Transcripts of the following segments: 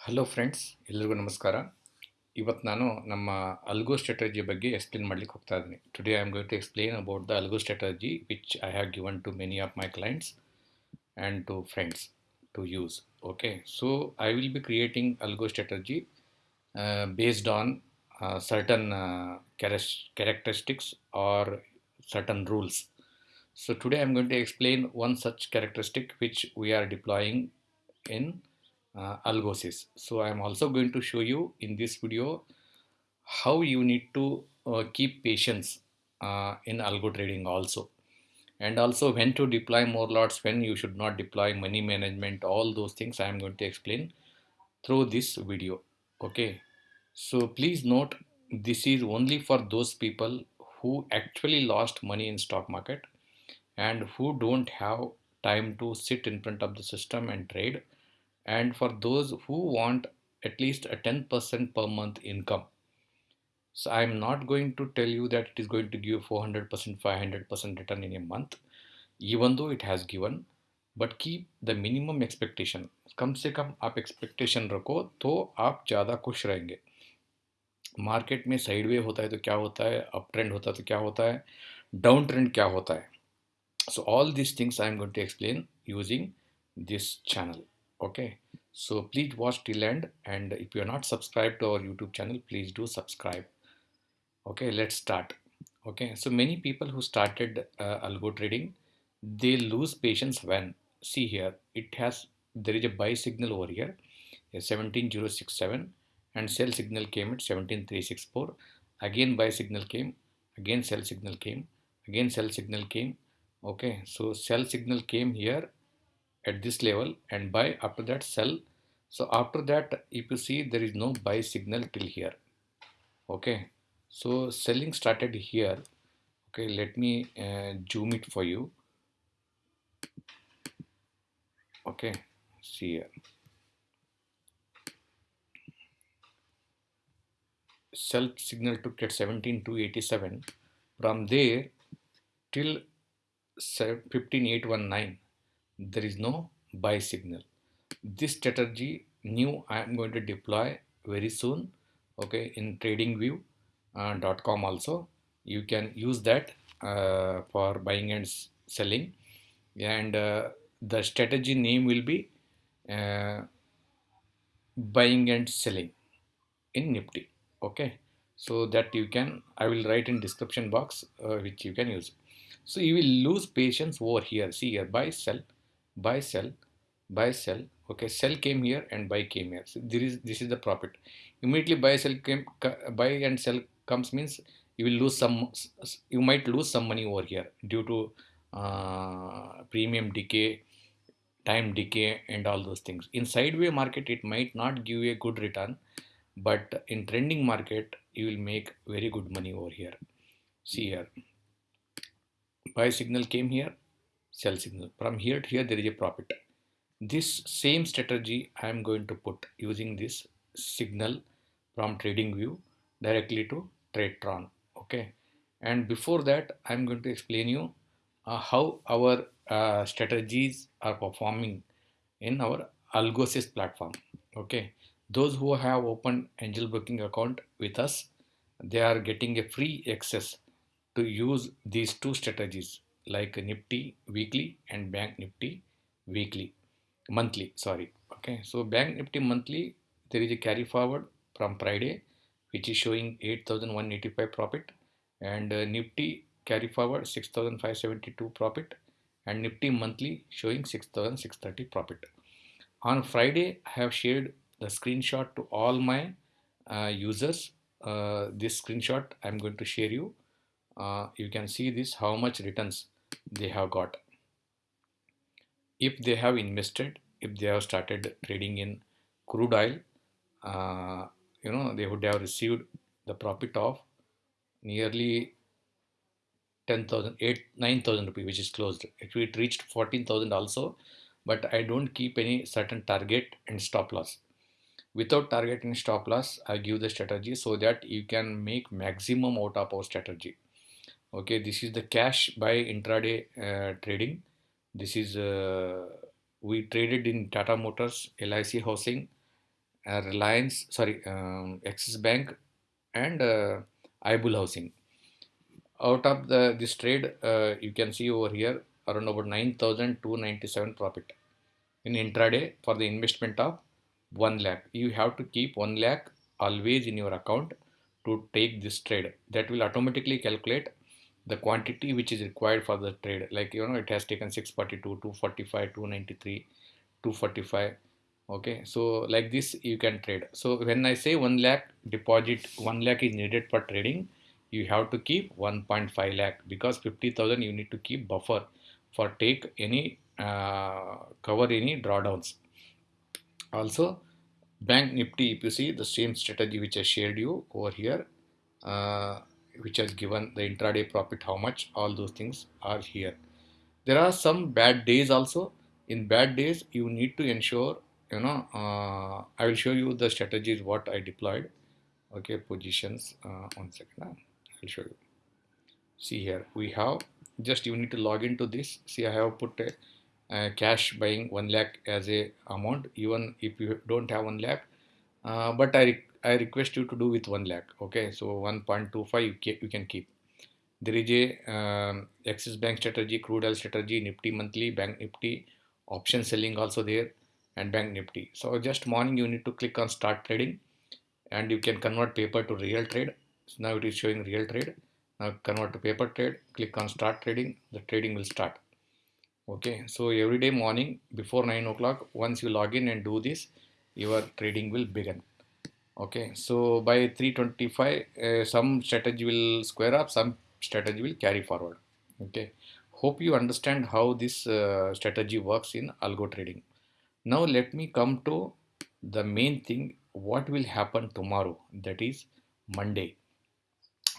Hello friends ಎಲ್ರಿಗೂ ನಮಸ್ಕಾರ. ಇವತ್ತು ನಾನು ನಮ್ಮ ಅಲ್ಗೋ ಸ್ಟ್ರಾಟಜಿ ಬಗ್ಗೆ ಎಕ್ಸ್ಪ್ಲೇನ್ ಮಾಡ್ಲಿಕ್ಕೆ ಹೋಗ್ತಾ ಇದ್ದೀನಿ. Today I am going to explain about the algo strategy which I have given to many of my clients and to friends to use okay so I will be creating algo strategy based on certain cares characteristics or certain rules so today I am going to explain one such characteristic which we are deploying in uh, algosys so i'm also going to show you in this video how you need to uh, keep patience uh, in algo trading also. And also when to deploy more lots when you should not deploy money management all those things i am going to explain through this video. Okay? So please note this is only for those people who actually lost money in stock market and who don't have time to sit in front of the system and trade and for those who want at least a 10% per month income so I'm not going to tell you that it is going to give 400%, 500% return in a month, even though it has given. But keep the minimum expectation. कम से कम आप expectation रखो तो आप ज़्यादा खुश रहेंगे मार्केट में साइडवे होता है तो क्या होता है अप ट्रेंड होता है तो क्या होता है डाउन ट्रेंड क्या होता है so all these things i am going to explain using this channel okay. So please watch till end and if you are not subscribed to our youtube channel please do subscribe. Okay let's start. Okay so many people who started uh, algo trading they lose patience when see here it has there is a buy signal over here a 17067 and sell signal came at 17364 again buy signal came again sell signal came again sell signal came. Okay so sell signal came here at this level and buy after that sell. So after that if you see there is no buy signal till here. Okay. So selling started here. Okay let me uh, zoom it for you. Okay see here. Sell signal took at 17287 from there till 15819 there is no buy signal. This strategy new i am going to deploy very soon okay in tradingview uh, .com also. You can use that uh, for buying and selling. And uh, the strategy name will be uh, buying and selling in nifty okay? So that you can i will write in description box uh, which you can use. So you will lose patience over here. See here buy sell buy sell buy sell okay sell came here and buy came here. So there is this is the profit. Immediately buy sell came buy and sell comes means you will lose some you might lose some money over here due to uh, premium decay time decay and all those things. In sideway market it might not give you a good return but in trending market you will make very good money over here. See here. Buy signal came here sell signal. From here to here there is a profit. This same strategy i am going to put using this signal from trading view directly to tradetron okay? And before that i'm going to explain you uh, how our uh, strategies are performing in our algosys platform okay? Those who have opened Angel Broking account with us they are getting a free access to use these two strategies like nifty weekly and bank nifty weekly monthly sorry. Okay so bank nifty monthly there is a carry forward from friday which is showing 8185 profit and uh, nifty carry forward 6572 profit and nifty monthly showing 6630 profit. On friday i have shared the screenshot to all my uh, users. Uh, this screenshot i'm going to share you uh, you can see this how much returns they have got. If they have invested if they have started trading in crude oil uh, you know they would have received the profit of nearly 10,000 8 9,000 rupees which is closed. It, it reached 14,000 also but I don't keep any certain target and stop loss. Without target and stop loss I give the strategy so that you can make maximum out of our strategy okay this is the cash by intraday uh, trading this is uh, we traded in Tata Motors LIC housing uh, Reliance, sorry, um, Axis Bank, and uh, Ibul Housing. Out of the this trade, uh, you can see over here around about 9,297 profit in intraday for the investment of 1 lakh. You have to keep 1 lakh always in your account to take this trade. That will automatically calculate the quantity which is required for the trade. Like you know, it has taken 642, 245, 293, 245 okay so like this you can trade. So when i say 1 lakh deposit 1 lakh is needed for trading you have to keep 1.5 lakh because 50000 you need to keep buffer for take any uh, cover any drawdowns. Also bank nifty if you see the same strategy which i shared you over here uh, which has given the intraday profit how much? All those things are here. There are some bad days also. In bad days you need to ensure you know uh, I will show you the strategies what I deployed. Okay positions uh, one second I'll show you. See here we have just you need to log into this. See I have put a, a cash buying 1 lakh as a amount. Even if you don't have 1 lakh uh, but I, I request you to do with 1 lakh okay? So 1.25 you, can keep. There is a um, Axis Bank strategy, crude oil strategy, Nifty monthly, Bank Nifty, option selling also there and bank nifty. So just morning you need to click on start trading and you can convert paper to real trade. So now it is showing real trade. Now convert to paper trade click on start trading the trading will start. Okay so every day morning before 9 o'clock once you log in and do this your trading will begin okay so by 325 uh, some strategy will square up some strategy will carry forward. Okay hope you understand how this uh, strategy works in algo trading. Now let me come to the main thing what will happen tomorrow that is Monday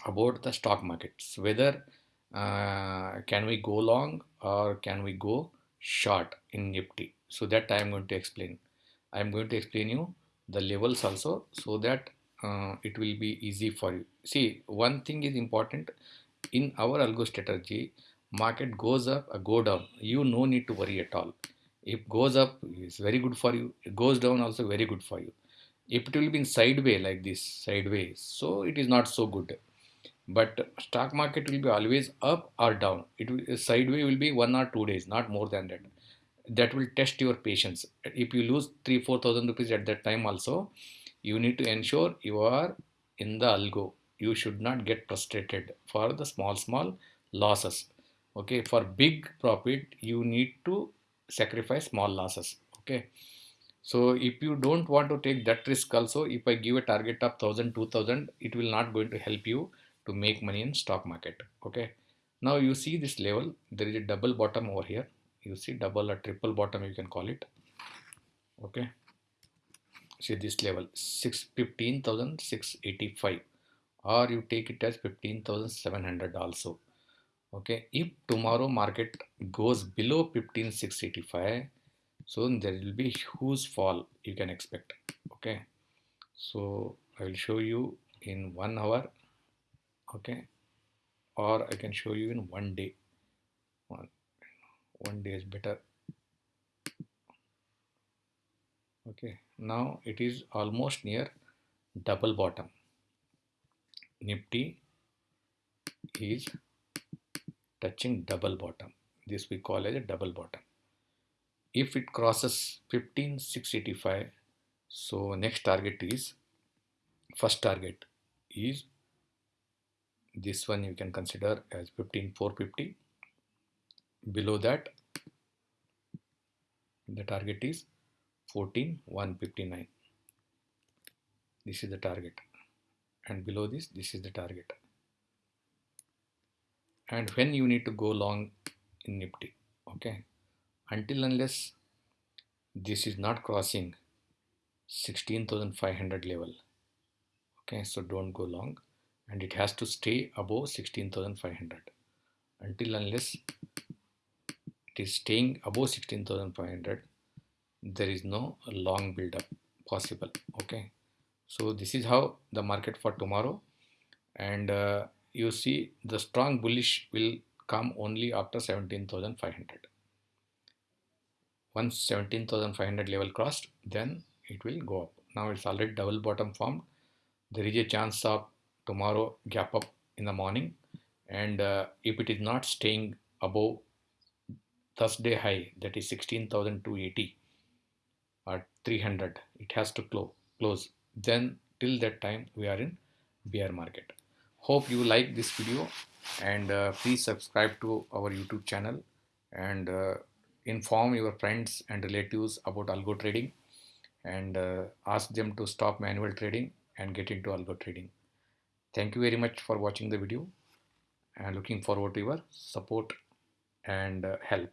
about the stock markets whether uh, can we go long or can we go short in Nifty? So that I am going to explain. I am going to explain you the levels also so that uh, it will be easy for you. See one thing is important. In our algo strategy market goes up or go down you no need to worry at all. If goes up is very good for you. It goes down also very good for you. If it will be in sideway like this sideways so it is not so good. But stock market will be always up or down. It will sideway will be one or two days not more than that that will test your patience. If you lose three four thousand rupees at that time also you need to ensure you are in the algo. You should not get frustrated for the small small losses. Okay for big profit you need to sacrifice small losses. Okay so if you don't want to take that risk also if i give a target of 1000 2000 it will not going to help you to make money in stock market. Okay now you see this level. There is a double bottom over here you see double or triple bottom you can call it. Okay. See this level 6 15685 or you take it as 15700 also. Okay. If tomorrow market goes below 15685 so there will be huge fall you can expect. Okay. So i will show you in one hour. Okay. Or i can show you in one day. One, one day is better. Okay now it is almost near double bottom. Nifty is touching double bottom. This we call as a double bottom. If it crosses 15685 so next target is first target is this one you can consider as 15450 below that the target is 14159 this is the target. And below this this is the target. And when you need to go long in Nifty okay? Until unless this is not crossing 16,500 level okay? So don't go long. And it has to stay above 16,500 until unless it is staying above 16,500 there is no long build up possible okay? So this is how the market for tomorrow. And uh, you see the strong bullish will come only after 17,500. Once 17,500 level crossed, then it will go up. Now it's already double bottom formed. There is a chance of tomorrow gap up in the morning. And uh, if it is not staying above Thursday high that is 16,280 or 300 it has to close close. Then till that time we are in bear market. Hope you like this video and uh, please subscribe to our youtube channel and uh, inform your friends and relatives about algo trading and uh, ask them to stop manual trading and get into algo trading. Thank you very much for watching the video and looking forward to your support and uh, help